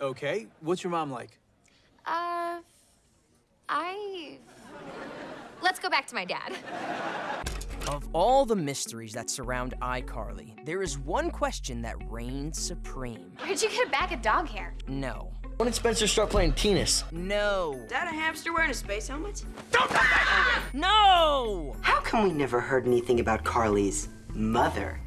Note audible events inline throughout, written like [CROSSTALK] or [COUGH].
Okay, what's your mom like? Uh, I. Let's go back to my dad. Of all the mysteries that surround iCarly, there is one question that reigns supreme. Where'd you get a bag of dog hair? No. When did Spencer start playing tennis? No. Is that a hamster wearing a space helmet? Don't come back over! No! How come we never heard anything about Carly's mother?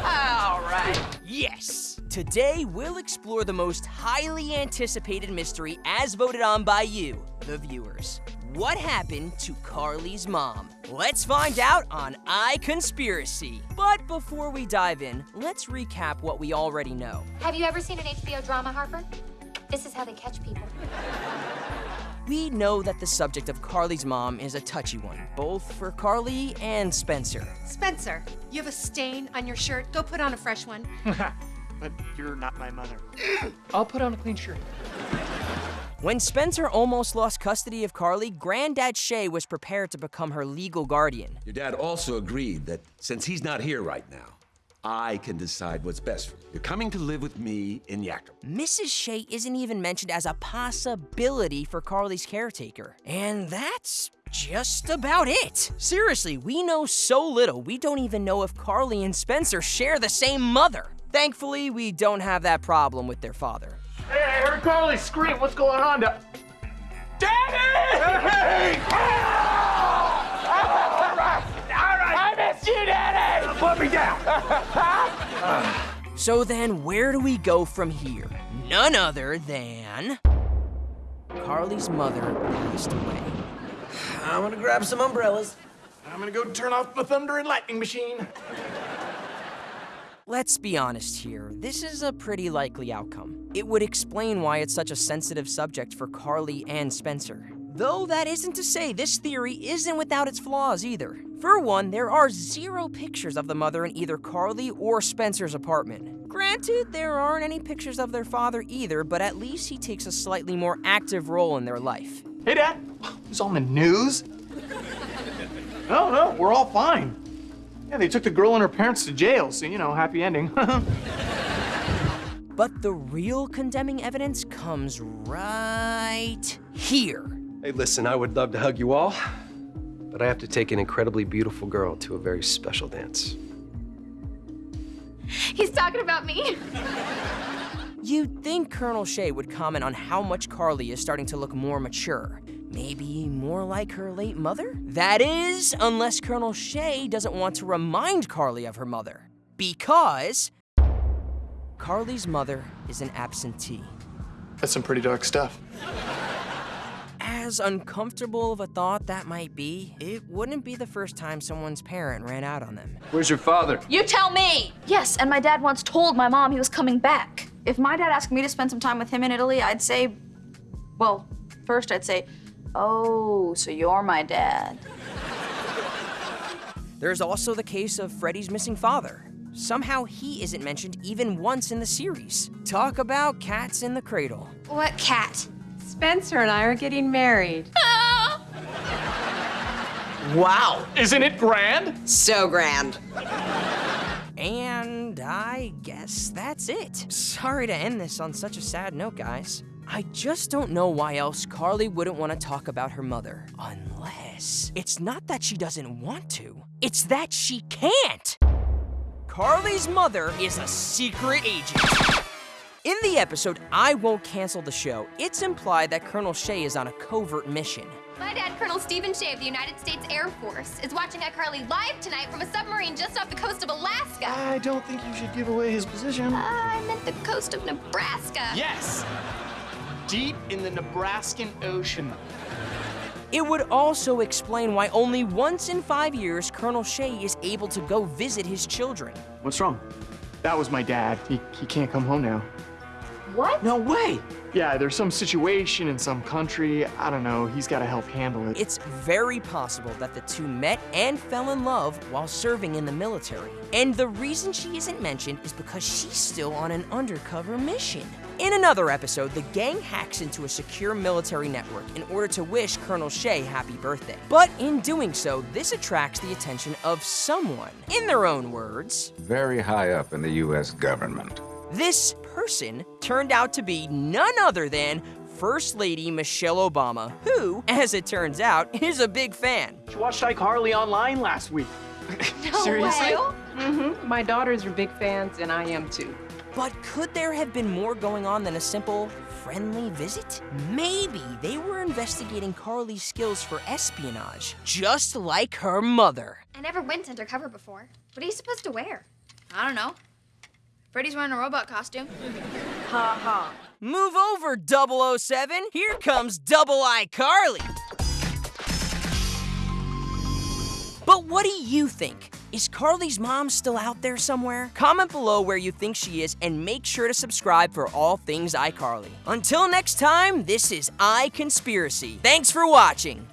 All right. Yes! Today, we'll explore the most highly anticipated mystery as voted on by you, the viewers. What happened to Carly's mom? Let's find out on iConspiracy. But before we dive in, let's recap what we already know. Have you ever seen an HBO drama, Harper? This is how they catch people. We know that the subject of Carly's mom is a touchy one, both for Carly and Spencer. Spencer, you have a stain on your shirt. Go put on a fresh one. [LAUGHS] but you're not my mother. I'll put on a clean shirt. When Spencer almost lost custody of Carly, Granddad Shay was prepared to become her legal guardian. Your dad also agreed that since he's not here right now, I can decide what's best for you. You're coming to live with me in Yakima. Mrs. Shay isn't even mentioned as a possibility for Carly's caretaker. And that's just about it. Seriously, we know so little, we don't even know if Carly and Spencer share the same mother. Thankfully, we don't have that problem with their father. Hey, I heard Carly scream. What's going on? To... Daddy! Hey! All right, all right. I miss you, Daddy! Put me down. so then, where do we go from here? None other than... Carly's mother passed away. I'm gonna grab some umbrellas. I'm gonna go turn off the thunder and lightning machine. Let's be honest here, this is a pretty likely outcome. It would explain why it's such a sensitive subject for Carly and Spencer. Though that isn't to say this theory isn't without its flaws either. For one, there are zero pictures of the mother in either Carly or Spencer's apartment. Granted, there aren't any pictures of their father either, but at least he takes a slightly more active role in their life. Hey, Dad, who's on the news? [LAUGHS] no, no, we're all fine. Yeah, they took the girl and her parents to jail, so, you know, happy ending. [LAUGHS] but the real condemning evidence comes right here. Hey, listen, I would love to hug you all, but I have to take an incredibly beautiful girl to a very special dance. He's talking about me. You'd think Colonel Shay would comment on how much Carly is starting to look more mature. Maybe more like her late mother? That is, unless Colonel Shay doesn't want to remind Carly of her mother. Because Carly's mother is an absentee. That's some pretty dark stuff. As uncomfortable of a thought that might be, it wouldn't be the first time someone's parent ran out on them. Where's your father? You tell me! Yes, and my dad once told my mom he was coming back. If my dad asked me to spend some time with him in Italy, I'd say, well, first I'd say, Oh, so you're my dad. There's also the case of Freddy's missing father. Somehow he isn't mentioned even once in the series. Talk about cats in the cradle. What cat? Spencer and I are getting married. [LAUGHS] wow, isn't it grand? So grand. And I guess that's it. Sorry to end this on such a sad note, guys. I just don't know why else Carly wouldn't want to talk about her mother. Unless it's not that she doesn't want to, it's that she can't. Carly's mother is a secret agent. In the episode, I Won't Cancel the Show, it's implied that Colonel Shay is on a covert mission. My dad, Colonel Stephen Shay of the United States Air Force, is watching iCarly live tonight from a submarine just off the coast of Alaska. I don't think you should give away his position. Uh, I meant the coast of Nebraska. Yes! Deep in the Nebraskan Ocean. It would also explain why only once in five years Colonel Shay is able to go visit his children. What's wrong? That was my dad. He, he can't come home now. What? No way! Yeah, there's some situation in some country. I don't know. He's got to help handle it. It's very possible that the two met and fell in love while serving in the military. And the reason she isn't mentioned is because she's still on an undercover mission. In another episode, the gang hacks into a secure military network in order to wish Colonel Shay happy birthday. But in doing so, this attracts the attention of someone. In their own words, very high up in the U.S. government. This person turned out to be none other than First Lady Michelle Obama, who, as it turns out, is a big fan. She watched iCarly online last week. [LAUGHS] Seriously? Mm-hmm. My daughters are big fans, and I am too. But could there have been more going on than a simple friendly visit? Maybe they were investigating Carly's skills for espionage, just like her mother. I never went undercover before. What are you supposed to wear? I don't know. Freddy's wearing a robot costume. Ha ha. Move over, 007. Here comes Double I Carly. But what do you think? Is Carly's mom still out there somewhere? Comment below where you think she is and make sure to subscribe for all things iCarly. Until next time, this is iConspiracy. Thanks for watching.